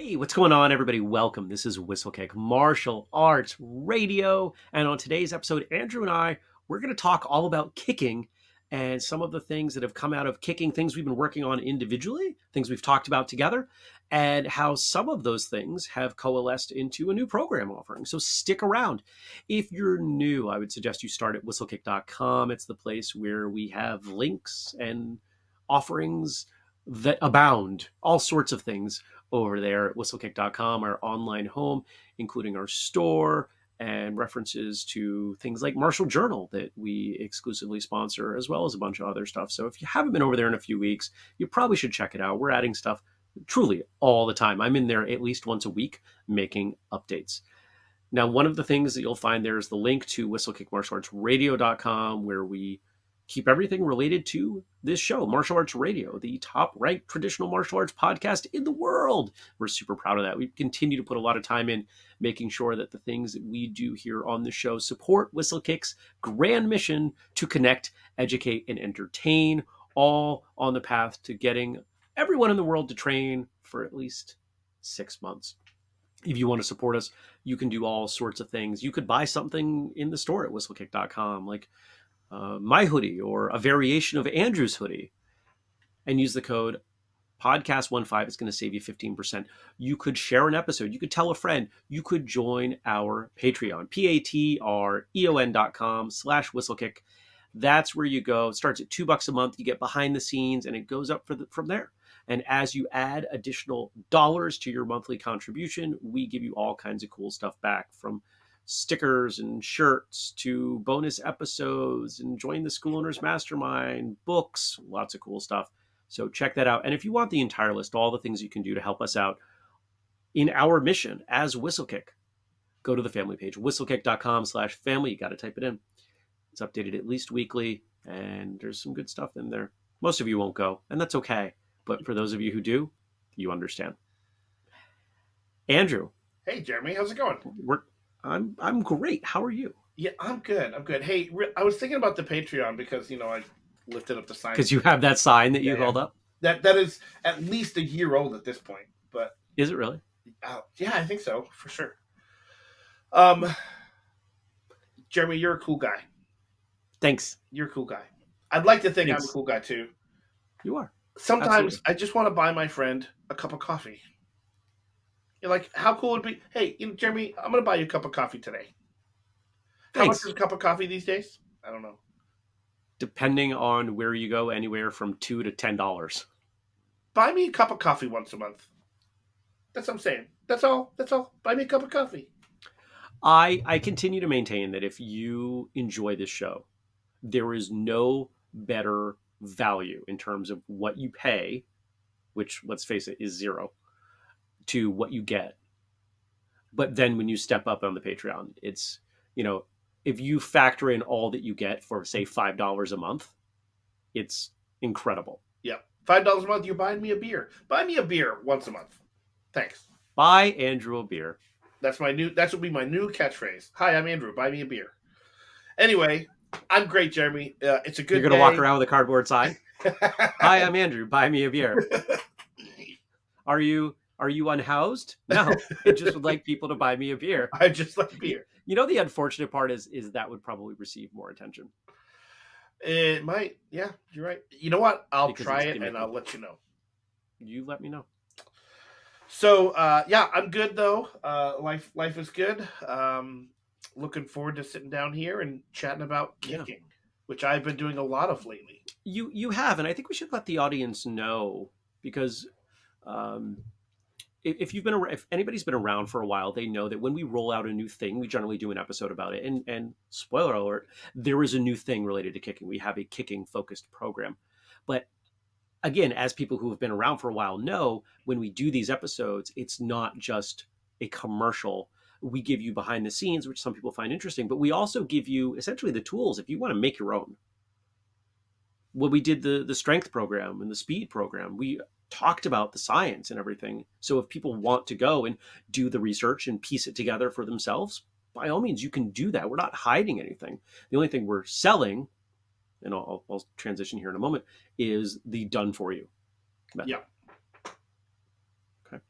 Hey, what's going on, everybody? Welcome. This is Whistlekick Martial Arts Radio. And on today's episode, Andrew and I, we're going to talk all about kicking and some of the things that have come out of kicking, things we've been working on individually, things we've talked about together, and how some of those things have coalesced into a new program offering. So stick around. If you're new, I would suggest you start at whistlekick.com. It's the place where we have links and offerings that abound, all sorts of things over there at whistlekick.com, our online home, including our store and references to things like Martial Journal that we exclusively sponsor, as well as a bunch of other stuff. So if you haven't been over there in a few weeks, you probably should check it out. We're adding stuff truly all the time. I'm in there at least once a week making updates. Now, one of the things that you'll find there is the link to whistlekickmartialartsradio.com, where we keep everything related to this show, Martial Arts Radio, the top ranked traditional martial arts podcast in the world. We're super proud of that. We continue to put a lot of time in making sure that the things that we do here on the show support Whistlekick's grand mission to connect, educate, and entertain, all on the path to getting everyone in the world to train for at least six months. If you want to support us, you can do all sorts of things. You could buy something in the store at whistlekick.com, like uh, my hoodie or a variation of Andrew's hoodie and use the code podcast15 it's going to save you 15% you could share an episode. You could tell a friend. You could join our patreon p-a-t-r-e-o-n dot com slash whistlekick. That's where you go. It starts at two bucks a month. You get behind the scenes and it goes up the, from there. And as you add additional dollars to your monthly contribution we give you all kinds of cool stuff back from stickers and shirts to bonus episodes and join the school owners mastermind books lots of cool stuff. So check that out. And if you want the entire list all the things you can do to help us out in our mission as whistlekick go to the family page whistlekick.com slash family. You got to type it in. It's updated at least weekly and there's some good stuff in there. Most of you won't go and that's okay. But for those of you who do you understand. Andrew. Hey jeremy. How's it going? We're I'm I'm great. How are you? Yeah, I'm good. I'm good. Hey, I was thinking about the Patreon because you know I lifted up the sign because you have that sign that you yeah, held yeah. up. That that is at least a year old at this point. But is it really? Uh, yeah, I think so for sure. Um, Jeremy, you're a cool guy. Thanks. You're a cool guy. I'd like to think Thanks. I'm a cool guy too. You are. Sometimes Absolutely. I just want to buy my friend a cup of coffee. You're like, how cool would it be? Hey, you know, Jeremy, I'm gonna buy you a cup of coffee today. How much is a cup of coffee these days? I don't know. Depending on where you go, anywhere from two to ten dollars. Buy me a cup of coffee once a month. That's what I'm saying. That's all. That's all. Buy me a cup of coffee. I I continue to maintain that if you enjoy this show, there is no better value in terms of what you pay, which let's face it is zero, to what you get. But then when you step up on the Patreon, it's, you know, if you factor in all that you get for say $5 a month, it's incredible. Yeah. $5 a month, you're buying me a beer. Buy me a beer once a month. Thanks. Buy Andrew a beer. That's my new that's will be my new catchphrase. Hi, I'm Andrew. Buy me a beer. Anyway, I'm great, Jeremy. Uh, it's a good. You're gonna day. walk around with a cardboard sign. Hi, I'm Andrew. Buy me a beer. Are you are you unhoused? No, I just would like people to buy me a beer. I just like beer. You know, the unfortunate part is is that would probably receive more attention. It might. Yeah, you're right. You know what? I'll because try it and I'll let you know. You let me know. So uh, yeah, I'm good though. Uh, life life is good. Um, looking forward to sitting down here and chatting about kicking, yeah. which I've been doing a lot of lately. You you have, and I think we should let the audience know because um, if you've been if anybody's been around for a while they know that when we roll out a new thing we generally do an episode about it. And and spoiler alert there is a new thing related to kicking. We have a kicking focused program. But again as people who have been around for a while know when we do these episodes it's not just a commercial. We give you behind the scenes which some people find interesting but we also give you essentially the tools if you want to make your own. When we did the the strength program and the speed program we talked about the science and everything. So if people want to go and do the research and piece it together for themselves, by all means, you can do that. We're not hiding anything. The only thing we're selling, and I'll, I'll transition here in a moment, is the done for you. Method. Yeah. Okay.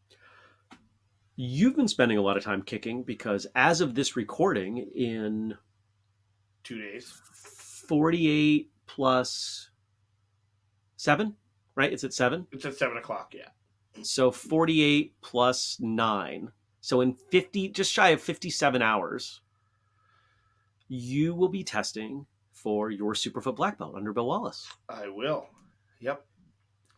You've been spending a lot of time kicking because as of this recording, in two days, 48 plus seven, right? It's at seven? It's at seven o'clock, yeah. So 48 plus nine. So in 50, just shy of 57 hours, you will be testing for your Superfoot black belt under Bill Wallace. I will. Yep.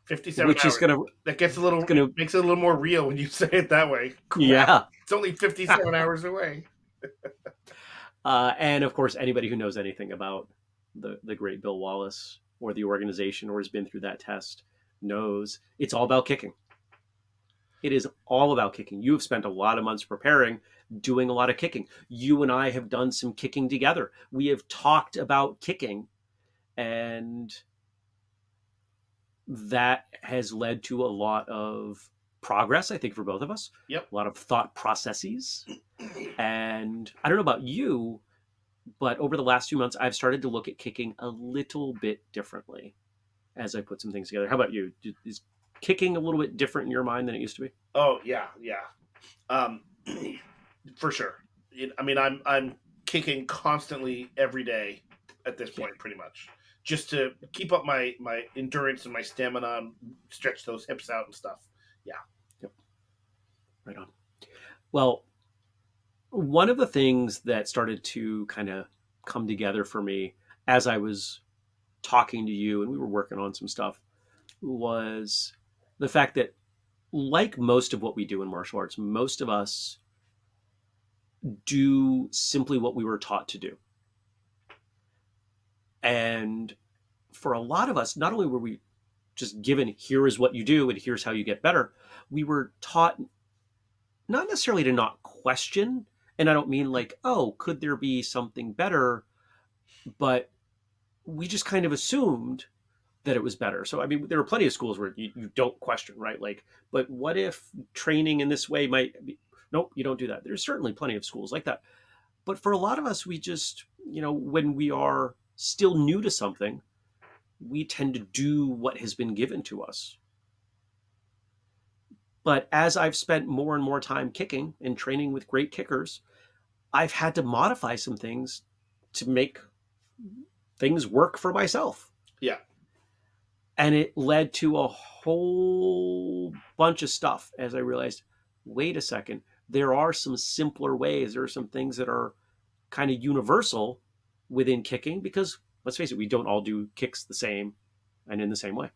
57 which hours. is going to that gets a little gonna, makes it a little more real when you say it that way. Crap. Yeah. It's only 57 hours away. uh, and of course, anybody who knows anything about the, the great Bill Wallace or the organization or has been through that test knows it's all about kicking. It is all about kicking. You have spent a lot of months preparing, doing a lot of kicking. You and I have done some kicking together. We have talked about kicking, and that has led to a lot of progress, I think, for both of us. Yep. A lot of thought processes. And I don't know about you, but over the last few months, I've started to look at kicking a little bit differently as I put some things together. How about you? Is kicking a little bit different in your mind than it used to be? Oh yeah, yeah, um, for sure. I mean, I'm I'm kicking constantly every day at this point, pretty much, just to keep up my my endurance and my stamina, and stretch those hips out and stuff. Yeah. Yep. Right on. Well, one of the things that started to kind of come together for me as I was talking to you and we were working on some stuff was the fact that like most of what we do in martial arts, most of us do simply what we were taught to do. And for a lot of us, not only were we just given here is what you do and here's how you get better, we were taught not necessarily to not question. And I don't mean like, oh, could there be something better? But we just kind of assumed that it was better. So I mean, there are plenty of schools where you, you don't question, right? Like, but what if training in this way might be? Nope, you don't do that. There's certainly plenty of schools like that. But for a lot of us, we just, you know, when we are still new to something, we tend to do what has been given to us. But as I've spent more and more time kicking and training with great kickers, I've had to modify some things to make things work for myself. Yeah and it led to a whole bunch of stuff as I realized, wait a second, there are some simpler ways. There are some things that are kind of universal within kicking because let's face it, we don't all do kicks the same and in the same way.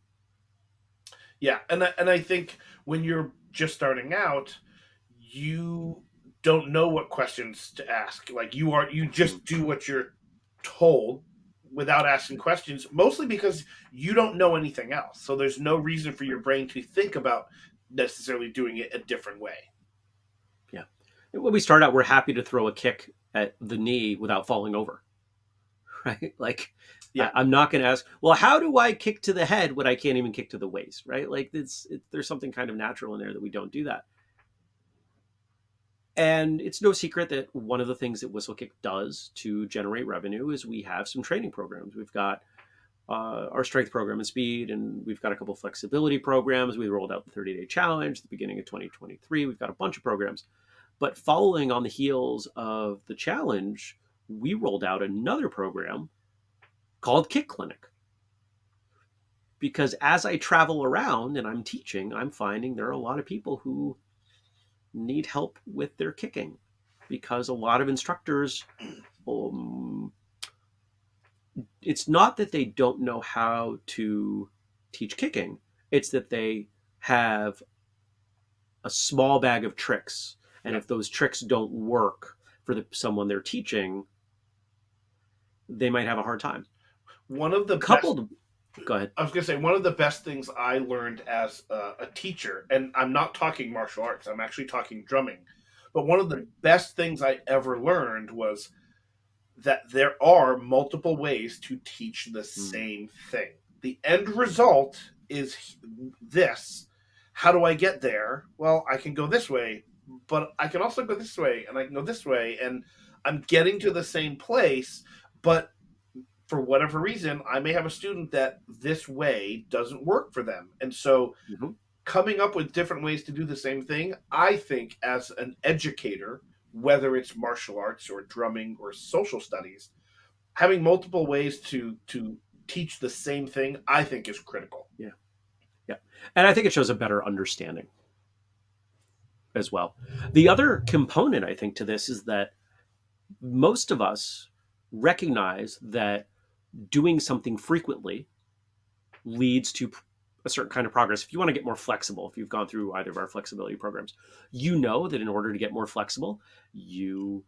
Yeah, and I, and I think when you're just starting out, you don't know what questions to ask. Like you are, you just hmm. do what you're told without asking questions, mostly because you don't know anything else. So there's no reason for your brain to think about necessarily doing it a different way. Yeah. When we start out, we're happy to throw a kick at the knee without falling over. Right? Like, yeah, I, am not going to ask, well, how do I kick to the head when I can't even kick to the waist? Right? Like, it's, it, there's something kind of natural in there that we don't do that. And it's no secret that one of the things that Whistlekick does to generate revenue is we have some training programs. We've got uh, our strength program and speed, and we've got a couple flexibility programs. We rolled out the 30 day challenge at the beginning of 2023. We've got a bunch of programs. But following on the heels of the challenge, we rolled out another program called Kick Clinic. Because as I travel around and I'm teaching, I'm finding there are a lot of people who need help with their kicking because a lot of instructors um, it's not that they don't know how to teach kicking. It's that they have a small bag of tricks. And if those tricks don't work for the, someone they're teaching they might have a hard time. One of the coupled best, Go ahead. I was going to say one of the best things I learned as a, a teacher, and I'm not talking martial arts, I'm actually talking drumming. But one of the best things I ever learned was that there are multiple ways to teach the mm. same thing. The end result is this. How do I get there? Well, I can go this way, but I can also go this way, and I can go this way, and I'm getting to the same place, but for whatever reason, I may have a student that this way doesn't work for them. And so mm-hmm. coming up with different ways to do the same thing, I think, as an educator, whether it's martial arts or drumming or social studies, having multiple ways to to teach the same thing, I think, is critical. Yeah, yeah, and I think it shows a better understanding as well. The other component, I think, to this is that most of us recognize that doing something frequently leads to a certain kind of progress. If you want to get more flexible, if you've gone through either of our flexibility programs, you know that in order to get more flexible, you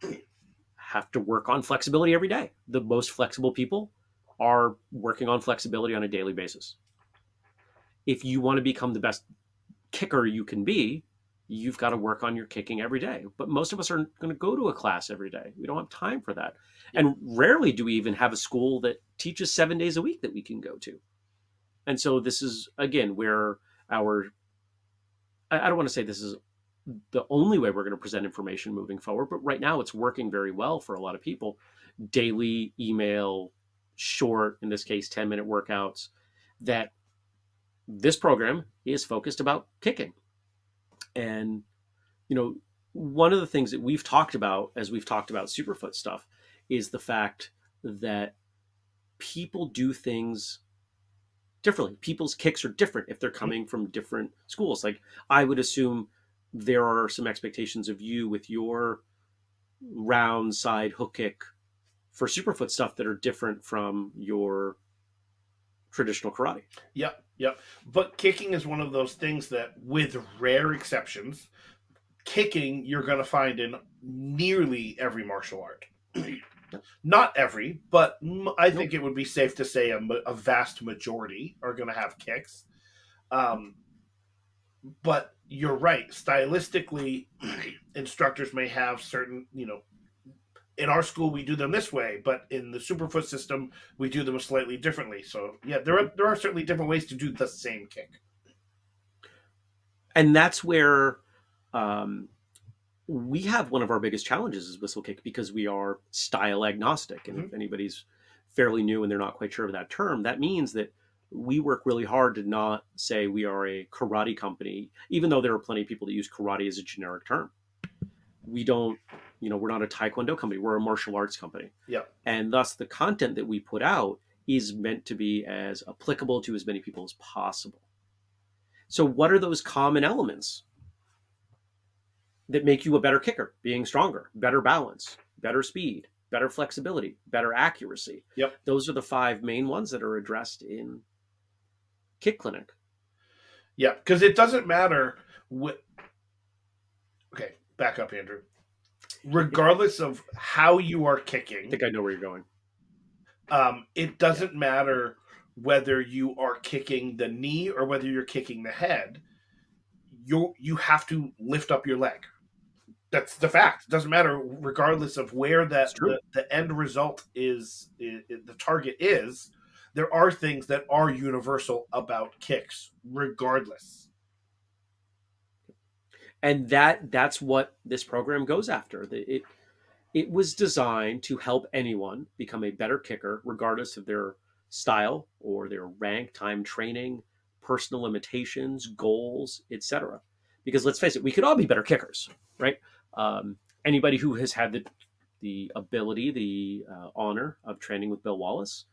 have to work on flexibility every day. The most flexible people are working on flexibility on a daily basis. If you want to become the best kicker you can be, you've got to work on your kicking every day. But most of us aren't going to go to a class every day. We don't have time for that. And rarely do we even have a school that teaches seven days a week that we can go to. And so this is, again, where our, I don't want to say this is the only way we're going to present information moving forward, but right now it's working very well for a lot of people. Daily email, short, in this case, 10 minute workouts that this program is focused about kicking and, you know, one of the things that we've talked about as we've talked about Superfoot stuff is the fact that people do things differently. People's kicks are different if they're mm-hmm. coming from different schools. Like I would assume there are some expectations of you with your round side hook kick for Superfoot stuff that are different from your traditional karate. Yep. Yep. But kicking is one of those things that, with rare exceptions, kicking you're going to find in nearly every martial art. Not every, but I think it would be safe to say a, a vast majority are going to have kicks. Um, but you're right. Stylistically, instructors may have certain, you know, in our school we do them this way, but in the Superfoot system we do them slightly differently. So yeah, there are there are certainly different ways to do the same kick. And that's where um, we have one of our biggest challenges is Whistlekick because we are style agnostic. And mm-hmm. if anybody's fairly new and they're not quite sure of that term, that means that we work really hard to not say we are a karate company, even though there are plenty of people that use karate as a generic term. We don't you know we're not a taekwondo company we're a martial arts company. Yeah. And thus the content that we put out is meant to be as applicable to as many people as possible. So what are those common elements that make you a better kicker? Being stronger better balance better speed better flexibility better accuracy. Yep. Those are the five main ones that are addressed in kick clinic. Yeah because it doesn't matter what okay back up andrew regardless of how you are kicking. I think I know where you're going. Um, it doesn't yeah. matter whether you are kicking the knee or whether you're kicking the head. You you have to lift up your leg. That's the fact. It doesn't matter regardless of where that the, the, end result is, is, is the target is. There are things that are universal about kicks, regardless and that that's what this program goes after. It it was designed to help anyone become a better kicker, regardless of their style or their rank, time training, personal limitations, goals, etc. Because let's face it, we could all be better kickers, right? Um, anybody who has had the the ability, the uh, honor of training with Bill Wallace,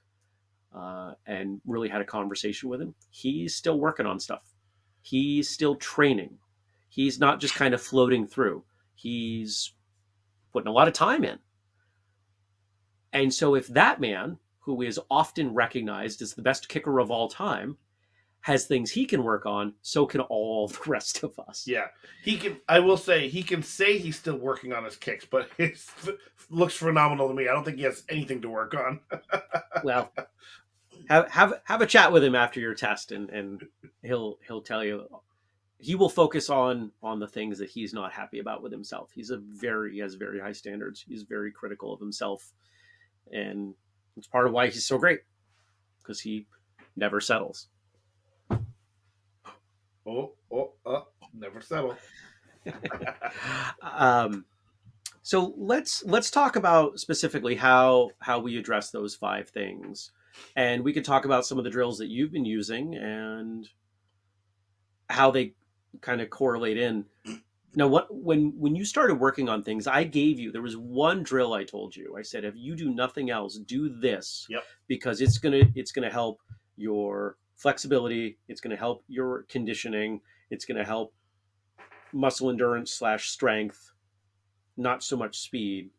uh, and really had a conversation with him, he's still working on stuff. He's still training He's not just kind of floating through. He's putting a lot of time in. And so if that man, who is often recognized as the best kicker of all time, has things he can work on, so can all the rest of us. Yeah. He can I will say he can say he's still working on his kicks, but it looks phenomenal to me. I don't think he has anything to work on. well, have have have a chat with him after your test and and he'll he'll tell you he will focus on on the things that he's not happy about with himself. He's a very he has very high standards. He's very critical of himself, and it's part of why he's so great because he never settles. Oh, oh, uh, never settle. um, so let's let's talk about specifically how how we address those five things, and we could talk about some of the drills that you've been using and how they kind of correlate in. Now, what when when you started working on things, I gave you there was one drill I told you. I said, if you do nothing else, do this Yep. because it's gonna it's gonna help your flexibility. It's gonna help your conditioning. It's gonna help muscle endurance slash strength, not so much speed.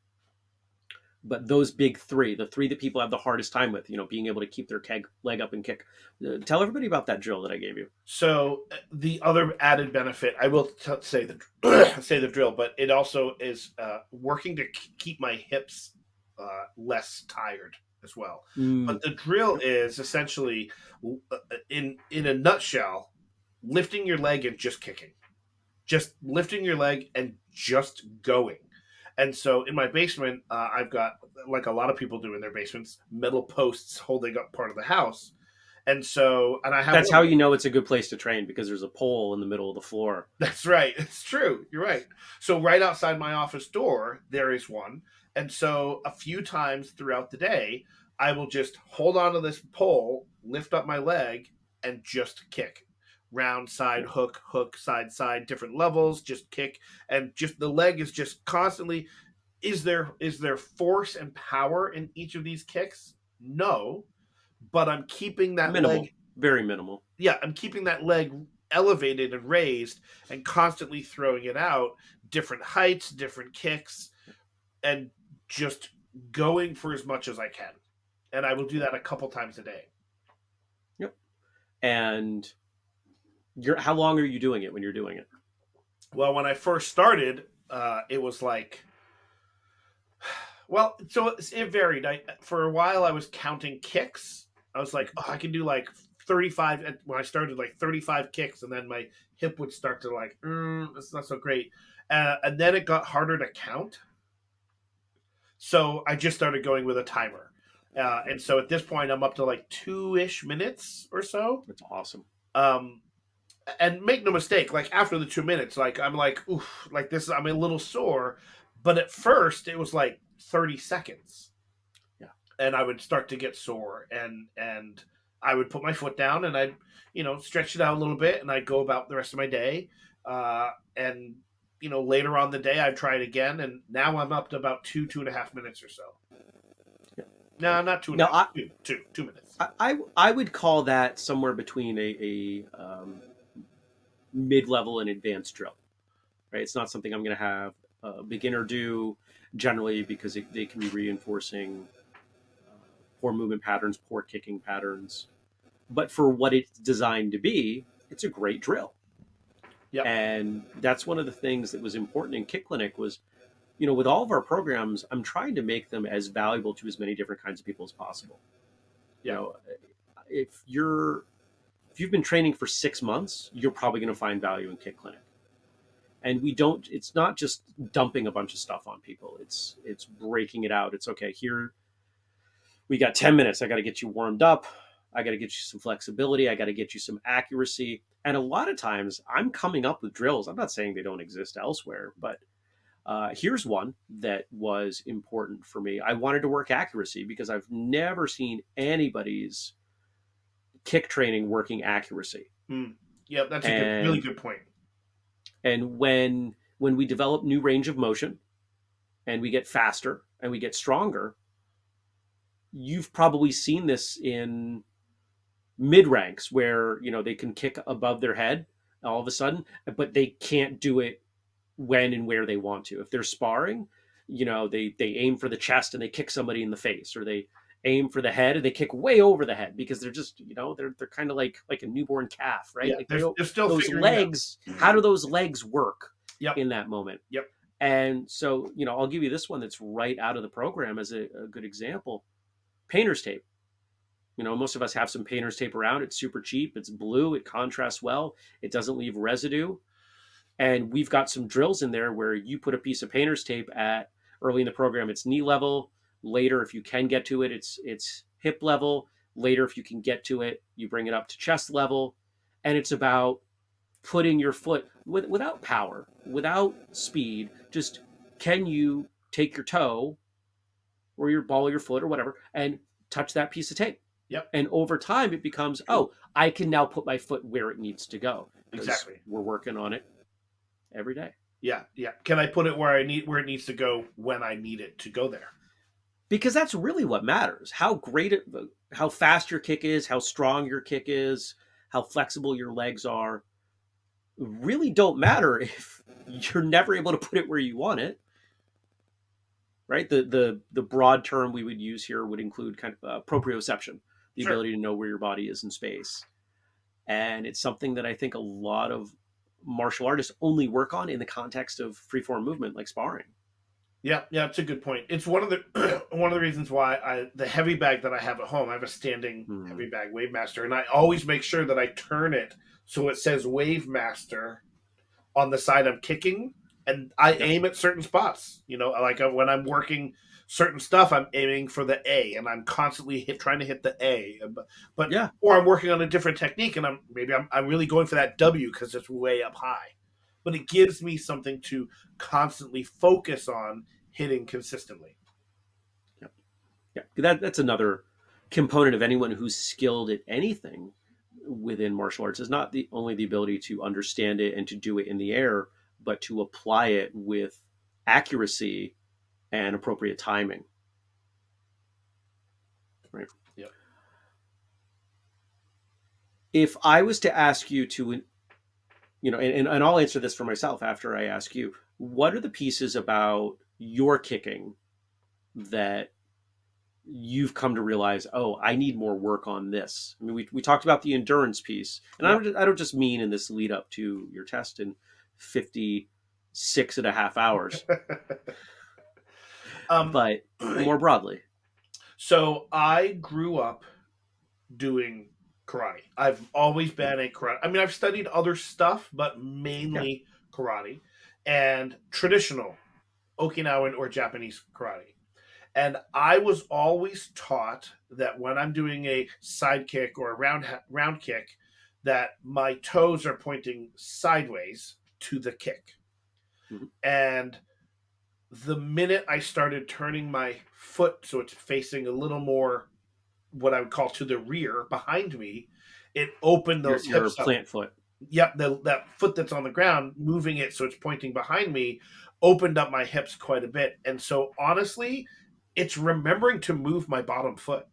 But those big three, the three that people have the hardest time with, you know, being able to keep their keg, leg up and kick. Uh, tell everybody about that drill that I gave you. So uh, the other added benefit, I will t- say the say the drill, but it also is uh, working to k- keep my hips uh, less tired as well. Mm, But the drill is essentially, uh, in in a nutshell, lifting your leg and just kicking, just lifting your leg and just going. And so in my basement, uh, I've got like a lot of people do in their basements, metal posts holding up part of the house. And so, and I have That's how you know it's a good place to train because there's a pole in the middle of the floor. That's right. It's true. You're right. So right outside my office door, there is one. And so a few times throughout the day, I will just hold on to this pole, lift up my leg, and just kick. Round side hook, hook, side, side, different levels, just kick. And just the leg is just constantly is there is there force and power in each of these kicks? No. But I'm keeping that Minimal. leg Very minimal. yeah, I'm keeping that leg elevated and raised and constantly throwing it out, different heights, different kicks, and just going for as much as I can. And I will do that a couple times a day. Yep. And you're how long are you doing it when you're doing it? Well, when I first started, uh, it was like, well, so it- it varied. I for a while I was counting kicks. I was like, oh, I can do like thirty-five. When I started, like thirty-five kicks, and then my hip would start to like, mm, that's not so great. Uh, and then it got harder to count. So I just started going with a timer. Uh, and so at this point, I'm up to like two ish minutes or so That's awesome. um and make no mistake like after the two minutes like i'm like oof like this i'm a little sore. But at first it was like 30 seconds. Yeah. and i would start to get sore and and i would put my foot down and i'd you know stretch it out a little bit and i'd go about the rest of my day. Uh and you know later on the day i'd try it again and now i'm up to about two two and a half minutes or so. Yeah. no not two and a Now, half, two, two two minutes. I, I I would call that somewhere between a, a um, mid-level and advanced drill. Right, it's not something I'm going to have a beginner do generally because it, they can be reinforcing uh, poor movement patterns, poor kicking patterns. But for what it's designed to be, it's a great drill. Yep. And that's one of the things that was important in Kick Clinic was, you know, with all of our programs, I'm trying to make them as valuable to as many different kinds of people as possible. You know, if you're if you've been training for six months, you're probably going to find value in Kick Clinic. And we don't. It's not just dumping a bunch of stuff on people. It's it's breaking it out. It's okay. Here, we got ten minutes. I got to get you warmed up. I got to get you some flexibility. I got to get you some accuracy. And a lot of times, I'm coming up with drills. I'm not saying they don't exist elsewhere, but uh, here's one that was important for me. I wanted to work accuracy because I've never seen anybody's kick training working accuracy. Hmm. yep that's a good, really good point. point And when when we develop new range of motion and we get faster and we get stronger, you've probably seen this in mid ranks where you know they can kick above their head all of a sudden, but they can't do it when and where they want to. If they're sparring, you know, they they aim for the chest and they kick somebody in the face, or they aim for the head and they kick way over the head because they're just you know they're they're kind of like like a newborn calf, right? yeah, Like they they're, they're still those legs how do those legs work Yep. in that moment? Yep. and so you know i'll give you this one that's right out of the program as a, a good example. Painter's tape. You know most of us have some painter's tape around. It's super cheap. It's blue. It contrasts well. It doesn't leave residue. And we've got some drills in there where you put a piece of painter's tape at early in the program it's knee level later if you can get to it it's it's hip level later if you can get to it you bring it up to chest level and it's about putting your foot with, without power, without speed. Just can you take your toe or your ball of your foot or whatever and touch that piece of tape? Yep. And over time, it becomes, oh, I can now put my foot where it needs to go. Exactly. We're working on it every day. Yeah, yeah. Can I put it where I need where it needs to go when I need it to go there? Because that's really what matters. How great it, how fast your kick is, how strong your kick is, how flexible your legs are, really don't matter if you're never able to put it where you want it. Right? The the the broad term we would use here would include kind of uh, proprioception, the Sure. ability to know where your body is in space. And it's something that I think a lot of martial artists only work on in the context of freeform movement like sparring. Yeah, yeah, it's a good point. It's one of the one of the reasons why I the heavy bag that I have at home. I have a standing Hmm. heavy bag Wave Master, and I always make sure that I turn it so it says Wave Master on the side I'm kicking, and I aim at certain spots. You know, like uh, when I'm working certain stuff, I'm aiming for the A, and I'm constantly hit, trying to hit the A. But, but Yeah. or I'm working on a different technique, and I'm maybe I'm I'm really going for that W because it's way up high. But it gives me something to constantly focus on hitting consistently. Yeah, that that's another component of anyone who's skilled at anything within martial arts is not the only the ability to understand it and to do it in the air, but to apply it with accuracy and appropriate timing. Right. Yep. If I was to ask you to, you know, and, and I'll answer this for myself after I ask you, what are the pieces about your kicking that you've come to realize, oh, I need more work on this. I mean, we, we talked about the endurance piece, and I, don't, I don't just mean in this lead up to your test in 56 and a half hours, um, but more broadly. so I grew up doing karate. I've always been a karate. I mean, I've studied other stuff, but mainly karate and traditional Okinawan or Japanese karate. And I was always taught that when I'm doing a side kick or a round round kick, that my toes are pointing sideways to the kick. Mhm. And the minute I started turning my foot so it's facing a little more what I would call to the rear behind me, it opened those your hips up plant foot. yep, the, that foot that's on the ground, moving it so it's pointing behind me, opened up my hips quite a bit. And so, honestly, it's remembering to move my bottom foot.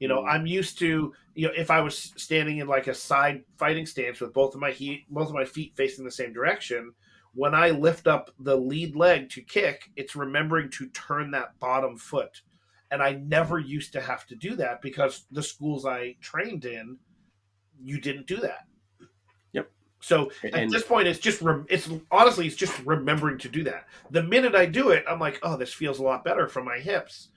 You know, Mm. I'm used to, you know, if I was standing in like a side fighting stance with both of my heat, both of my feet facing the same direction, when I lift up the lead leg to kick, it's remembering to turn that bottom foot. And I never used to have to do that because the schools I trained in, you didn't do that. So at And this point, it's just rem- it's honestly it's just remembering to do that. The minute I do it, I'm like, oh, this feels a lot better for my hips,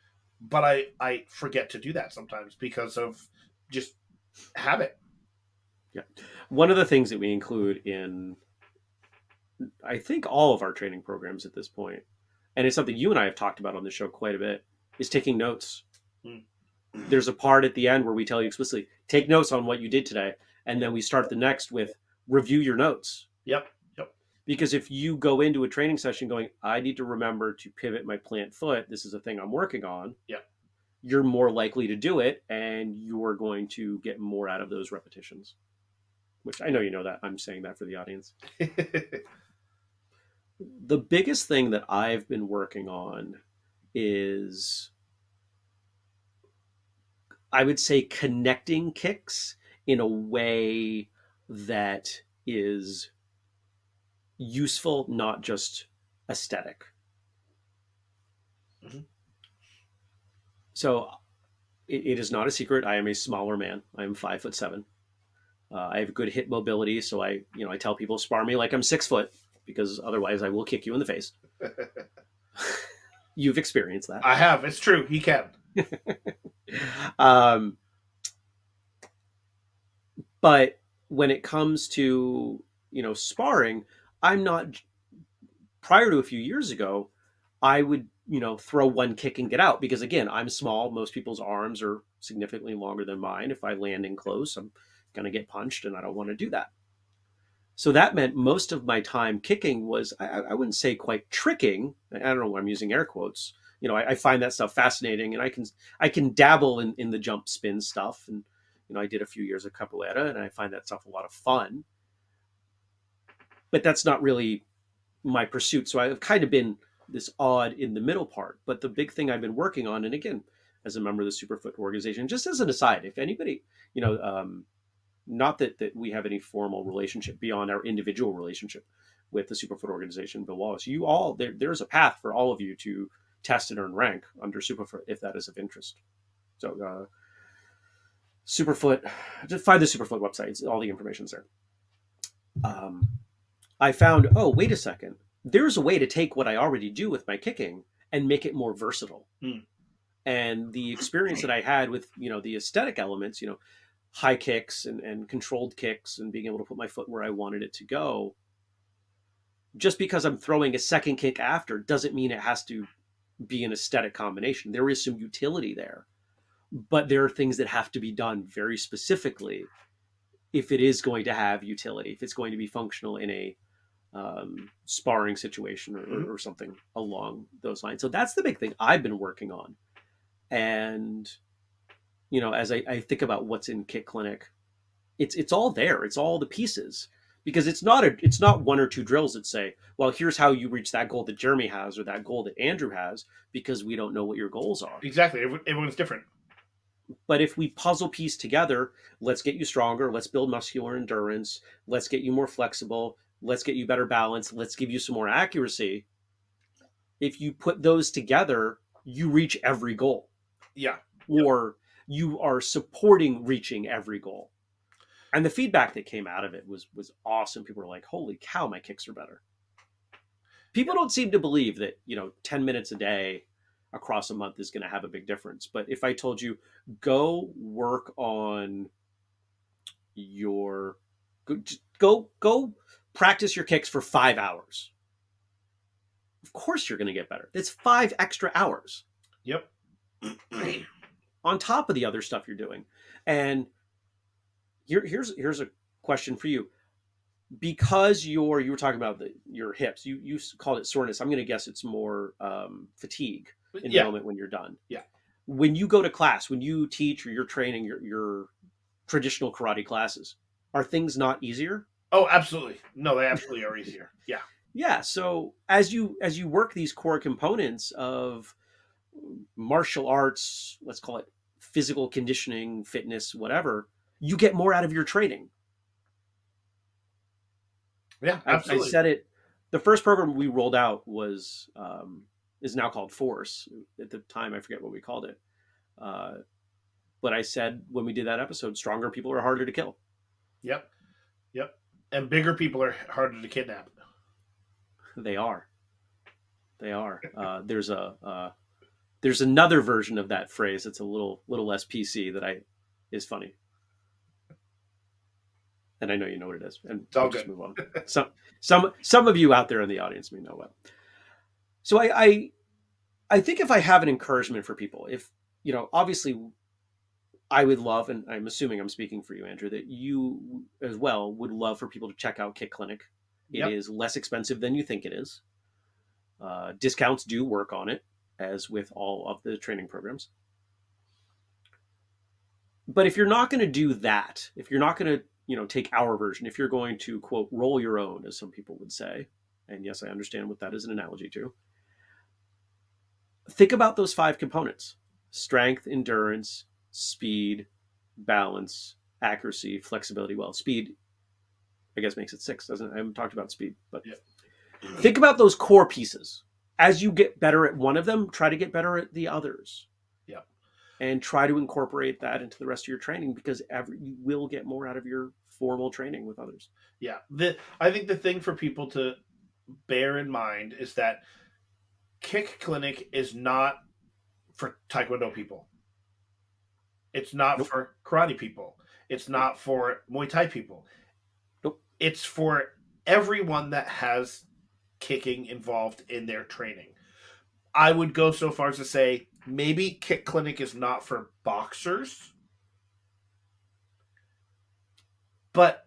but I I forget to do that sometimes because of just habit. Yeah, one of the things that we include in i think all of our training programs at this point and it's something you and i have talked about on the show quite a bit is taking notes Hmm. there's a part at the end where we tell you explicitly take notes on what you did today and then we start the next with review your notes Yep. Yep. Because if you go into a training session going i need to remember to pivot my plant foot this is a thing i'm working on Yep. you're more likely to do it and you're going to get more out of those repetitions which i know you know that i'm saying that for the audience the biggest thing that I've been working on is I would say connecting kicks in a way that is useful, not just aesthetic. Mhm. So it, it is not a secret. I am a smaller man. I am five foot seven. Uh, I have good hip mobility, so I, you know, I tell people spar me like I'm six foot because otherwise I will kick you in the face. You've experienced that. I have. It's true. He can. um, but when it comes to you know sparring, I'm not. Prior to a few years ago, I would you know throw one kick and get out because again I'm small. Most people's arms are significantly longer than mine. If I land in close, I'm gonna get punched, and I don't want to do that. So that meant most of my time kicking was I, I wouldn't say quite tricking. I don't know why I'm using air quotes, you know, I, I, find that stuff fascinating, and I can I can dabble in in the jump spin stuff, and you know, I did a few years of capoeira, and I find that stuff a lot of fun. But that's not really my pursuit. So I've kind of been this odd in the middle part. But the big thing I've been working on, and again, as a member of the Superfoot organization, just as an aside, if anybody, you know, um, not that that we have any formal relationship beyond our individual relationship with the Superfoot organization, Bill Wallace, you all there, there's a path for all of you to test and earn rank under Superfoot if that is of interest. So uh, Superfoot, just find the Superfoot website. All the information's there. Um, I found, oh, wait a second. There's a way to take what I already do with my kicking and make it more versatile. Hmm. And the experience that I had with, you know, the aesthetic elements, you know, high kicks and, and controlled kicks and being able to put my foot where I wanted it to go. Just because I'm throwing a second kick after doesn't mean it has to be an aesthetic combination. There is some utility there, but there are things that have to be done very specifically if it is going to have utility, if it's going to be functional in a um, sparring situation or, mm-hmm. or, something along those lines. So that's the big thing I've been working on. And, you know, as I, I think about what's in Kick Clinic, it's it's all there. It's all the pieces because it's not a it's not one or two drills that say, well, here's how you reach that goal that Jeremy has or that goal that Andrew has because we don't know what your goals are. Exactly. Everyone's different. But if we puzzle piece together, let's get you stronger, let's build muscular endurance, let's get you more flexible, let's get you better balance, let's give you some more accuracy. If you put those together, you reach every goal. Yeah. Or you are supporting reaching every goal and the feedback that came out of it was was awesome. People were like, "Holy cow, my kicks are better." People don't seem to believe that you know ten minutes a day across a month is going to have a big difference. But if I told you, go work on your go go, go practice your kicks for five hours. Of course, you're going to get better. It's five extra hours. Yep. on top of the other stuff you're doing, and here, here's here's a question for you. Because you're you were talking about the, your hips, you you called it soreness. I'm going to guess it's more um, fatigue in yeah. the moment when you're done. Yeah. When you go to class, when you teach or you're training your your traditional karate classes, are things not easier? Oh, absolutely. No, they absolutely are easier. Yeah. Yeah. So as you as you work these core components of martial arts, let's call it physical conditioning, fitness, whatever, you get more out of your training. Yeah, absolutely. I, I said it. The first program we rolled out was um, is now called Force. At the time, I forget what we called it. Uh, but I said when we did that episode, stronger people are harder to kill. Yep, yep, and bigger people are harder to kidnap. They are. They are. Uh, there's a uh, there's another version of that phrase that's a little little less PC that I is funny and I know you know what it is. And we'll good. move on. some some some of you out there in the audience may know what. So I, I I think if I have an encouragement for people, if you know, obviously I would love, and I'm assuming I'm speaking for you, Andrew, that you as well would love for people to check out Kick Clinic. It yep. is less expensive than you think it is. Uh, discounts do work on it, as with all of the training programs. But if you're not going to do that, if you're not going to you know take our version if you're going to quote roll your own as some people would say and yes i understand what that is an analogy to think about those five components strength endurance speed balance accuracy flexibility well speed i guess makes it six doesn't it? i haven't talked about speed but think about those core pieces as you get better at one of them try to get better at the others Yeah. and try to incorporate that into the rest of your training because every, you will get more out of your formal training with others. Yeah, the I think the thing for people to bear in mind is that Kick Clinic is not for Taekwondo people. It's not nope. for karate people. It's not for Muay Thai people. Nope. It's for everyone that has kicking involved in their training. I would go so far as to say maybe Kick Clinic is not for boxers, but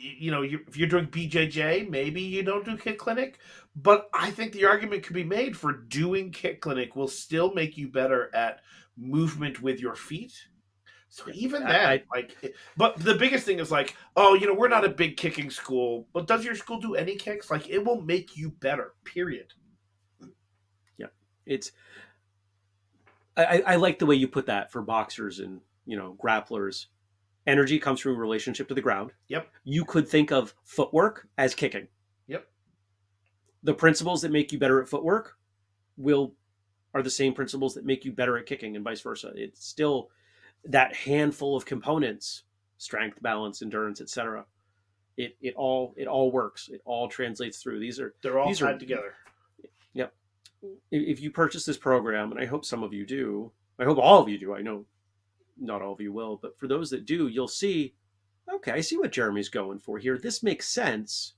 you know, you, if you're doing BJJ, maybe you don't do Kick Clinic. But I think the argument could be made for doing Kick Clinic will still make you better at movement with your feet. So even then, I, like, but the biggest thing is like, oh, you know, we're not a big kicking school, but does your school do any kicks? Like, it will make you better. Period. Yeah, it's. I, I like the way you put that for boxers and you know grapplers energy comes from relationship to the ground. Yep. You could think of footwork as kicking. Yep. The principles that make you better at footwork will are the same principles that make you better at kicking and vice versa. It's still that handful of components, strength, balance, endurance, etc. It it all it all works. It all translates through. These are they're all these tied are, together. Yep. If you purchase this program, and I hope some of you do, I hope all of you do. I know not all of you will, but for those that do, you'll see, okay, I see what Jeremy's going for here. This makes sense.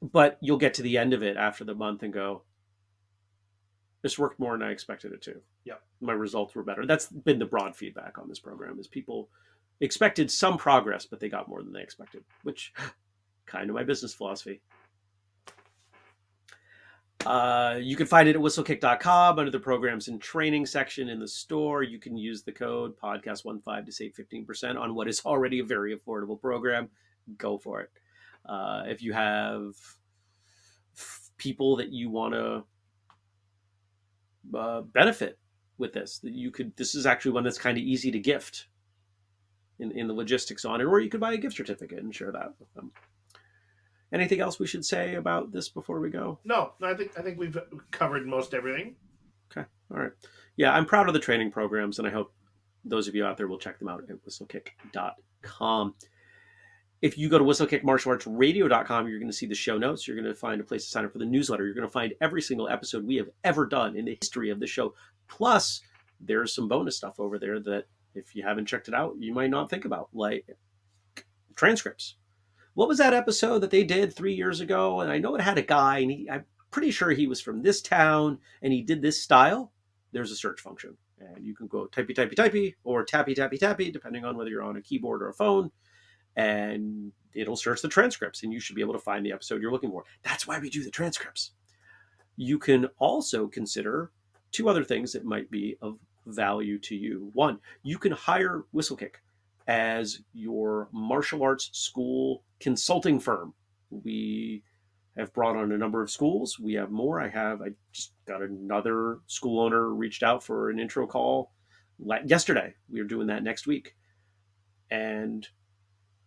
But you'll get to the end of it after the month and go, this worked more than I expected it to. Yeah. My results were better. That's been the broad feedback on this program is people expected some progress, but they got more than they expected, which kind of my business philosophy. Uh, you can find it at whistlekick.com under the programs and training section in the store. You can use the code podcast15 to save 15% on what is already a very affordable program. Go for it. Uh, if you have people that you want to uh, benefit with this, that you could, this is actually one that's kind of easy to gift in, in the logistics on it, or you could buy a gift certificate and share that with them. Anything else we should say about this before we go? No, I think I think we've covered most everything. Okay, all right. Yeah, I'm proud of the training programs, and I hope those of you out there will check them out at whistlekick.com. If you go to whistlekickmartialartsradio.com, you're going to see the show notes. You're going to find a place to sign up for the newsletter. You're going to find every single episode we have ever done in the history of the show. Plus, there's some bonus stuff over there that if you haven't checked it out, you might not think about, like transcripts what was that episode that they did three years ago? And I know it had a guy, and he, I'm pretty sure he was from this town, and he did this style. There's a search function, and you can go typey typey typey or tappy tappy tappy, depending on whether you're on a keyboard or a phone, and it'll search the transcripts, and you should be able to find the episode you're looking for. That's why we do the transcripts. You can also consider two other things that might be of value to you. One, you can hire Whistlekick as your martial arts school consulting firm. We have brought on a number of schools. We have more. I have, I just got another school owner reached out for an intro call yesterday. We are doing that next week. And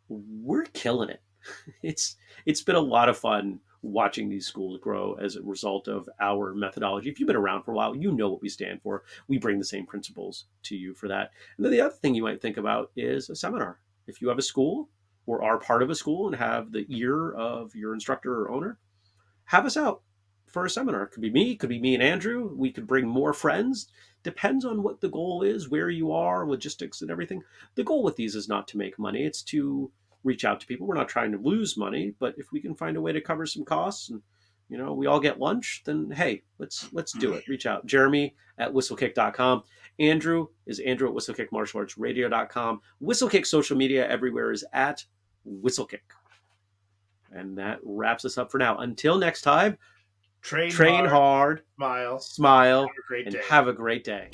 we're killing it. It's it's been a lot of fun watching these schools grow as a result of our methodology. If you've been around for a while, you know what we stand for. We bring the same principles to you for that. And then the other thing you might think about is a seminar. If you have a school or are part of a school and have the ear of your instructor or owner, have us out for a seminar. It could be me, could be me and Andrew. We could bring more friends. Depends on what the goal is, where you are, logistics and everything. The goal with these is not to make money. It's to reach out to people. We're not trying to lose money, but if we can find a way to cover some costs and you know we all get lunch, then hey, let's let's do it. Reach out. Jeremy at whistlekick.com. Andrew is Andrew at whistlekickmartialartsradio.com. Whistlekick social media everywhere is at whistlekick. And that wraps us up for now. Until next time, train, train hard, hard smile, smile and have a great day.